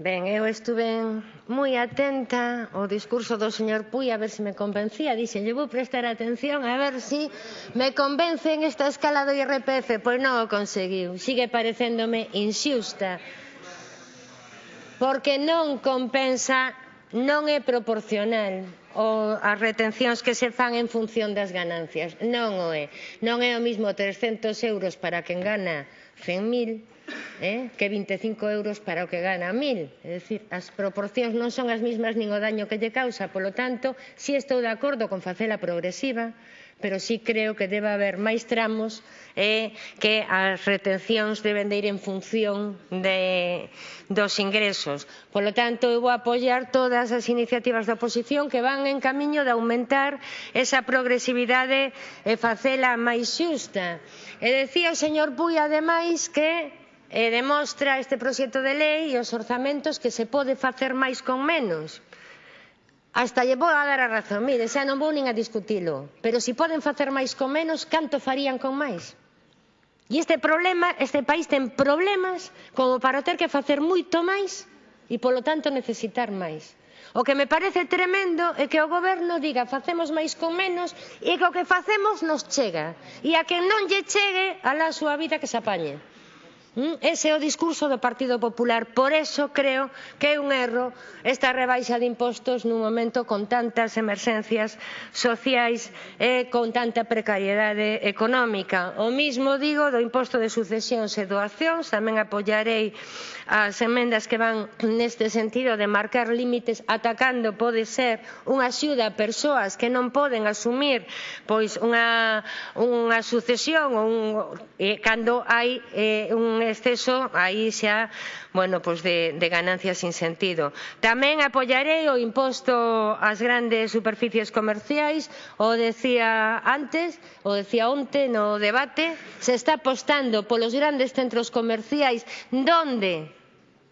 Ben, eu estuve moi atenta ao discurso do señor Puy a ver se me convencía. Dixen, lle vou prestar atención a ver se si me en esta escala do IRPF. Pois non o conseguiu. Sigue parecéndome inxusta porque non compensa, non é proporcional o, as retencións que se fan en función das ganancias. Non o é. Non é o mismo 300 euros para quen gana 100.000 eh? que 25 euros para o que gana 1.000. É dicir, as proporcións non son as mesmas nin o daño que lle causa. Polo tanto, si sí estou de acordo con facela progresiva, pero sí creo que debe haber máis tramos e eh, que as retencións deben de ir en función de, dos ingresos. Polo tanto, eu vou apoiar todas as iniciativas da oposición que van en camiño de aumentar esa progresividade e facela máis xusta. E decía o señor Puy, ademais, que E demostra este proxecto de lei e os orzamentos que se pode facer máis con menos. Hasta lle vou a dar a razón, mire, xa non vou nin a discutilo. Pero se si poden facer máis con menos, canto farían con máis? E este problema, este país ten problemas como para ter que facer moito máis e, polo tanto, necesitar máis. O que me parece tremendo é que o goberno diga facemos máis con menos e que o que facemos nos chega. E a que non lle chegue, alá a súa vida que se apañe. Mm, ese é o discurso do Partido Popular. Por eso creo que é un erro esta rebaixa de impostos nun momento con tantas emerxencias sociais e con tanta precariedade económica. O mismo digo do imposto de sucesións e doacións. Tamén apoiarei as emendas que van neste sentido de marcar límites atacando pode ser unha axuda a persoas que non poden asumir pois unha, unha sucesión ou un, eh, cando hai eh, un exceso aí xa bueno, pois de, de ganancias sin sentido. Tamén apoiarei o imposto ás grandes superficies comerciais, o decía antes, o decía onte no debate, se está apostando polos grandes centros comerciais donde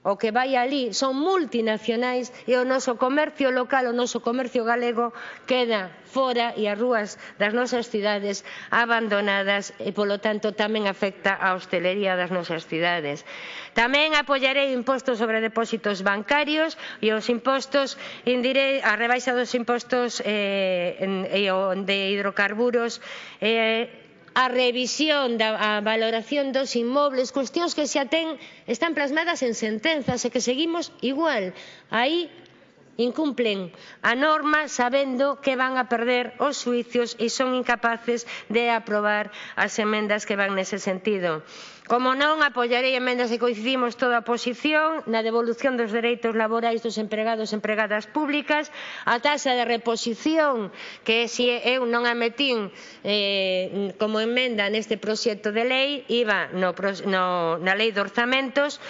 o que vai ali son multinacionais e o noso comercio local, o noso comercio galego queda fora e as rúas das nosas cidades abandonadas e, polo tanto, tamén afecta a hostelería das nosas cidades. Tamén apoiarei impostos sobre depósitos bancarios e os impostos indirei a rebaixa dos impostos eh, en, e, de hidrocarburos eh, a revisión da a valoración dos inmobles, cuestións que xa ten, están plasmadas en sentenzas e que seguimos igual. Aí incumplen a norma sabendo que van a perder os suicios e son incapaces de aprobar as emendas que van nese sentido. Como non, apoiarei emendas e coincidimos toda a posición na devolución dos dereitos laborais dos empregados e empregadas públicas, a taxa de reposición que se eu non a metín eh, como emenda neste proxecto de lei, iba no, no, na lei de orzamentos,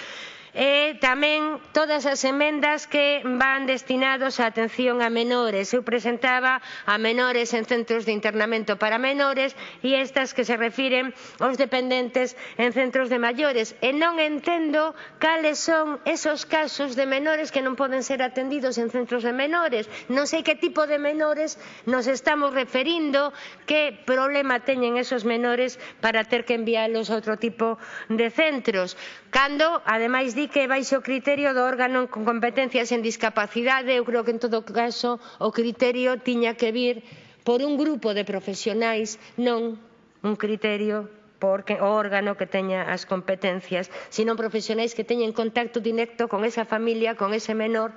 e tamén todas as emendas que van destinados á atención a menores. Eu presentaba a menores en centros de internamento para menores e estas que se refiren aos dependentes en centros de maiores. E non entendo cales son esos casos de menores que non poden ser atendidos en centros de menores. Non sei que tipo de menores nos estamos referindo, que problema teñen esos menores para ter que enviálos a outro tipo de centros. Cando, ademais di que baixo o criterio do órgano con competencias en discapacidade, eu creo que en todo caso o criterio tiña que vir por un grupo de profesionais, non un criterio porque o órgano que teña as competencias, sino profesionais que teñen contacto directo con esa familia, con ese menor,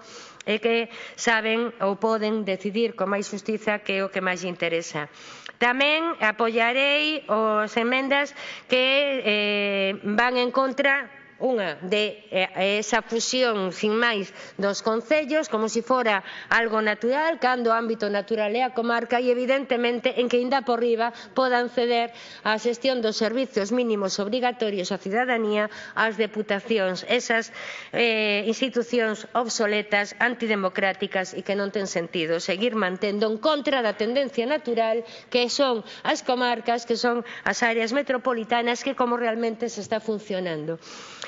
e que saben ou poden decidir con máis justiza que é o que máis interesa. Tamén apoiarei as emendas que eh, van en contra unha de eh, esa fusión sin máis dos concellos como se si fora algo natural cando o ámbito natural é a comarca e evidentemente en que inda por riba podan ceder a xestión dos servizos mínimos obrigatorios á cidadanía ás deputacións esas eh, institucións obsoletas antidemocráticas e que non ten sentido seguir mantendo en contra da tendencia natural que son as comarcas que son as áreas metropolitanas que como realmente se está funcionando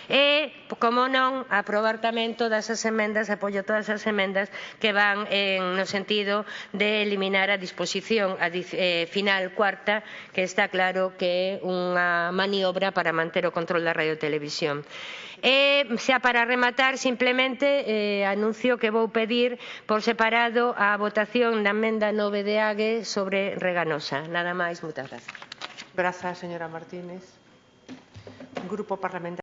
e, como non, aprobar tamén todas as emendas, apoio todas as emendas que van en, no sentido de eliminar a disposición a, eh, final cuarta, que está claro que é unha maniobra para manter o control da radiotelevisión. Eh, e, xa para rematar, simplemente eh, anuncio que vou pedir por separado a votación da emenda 9 de AGE sobre Reganosa. Nada máis, moitas grazas. Grazas, señora Martínez. Grupo Parlamentario.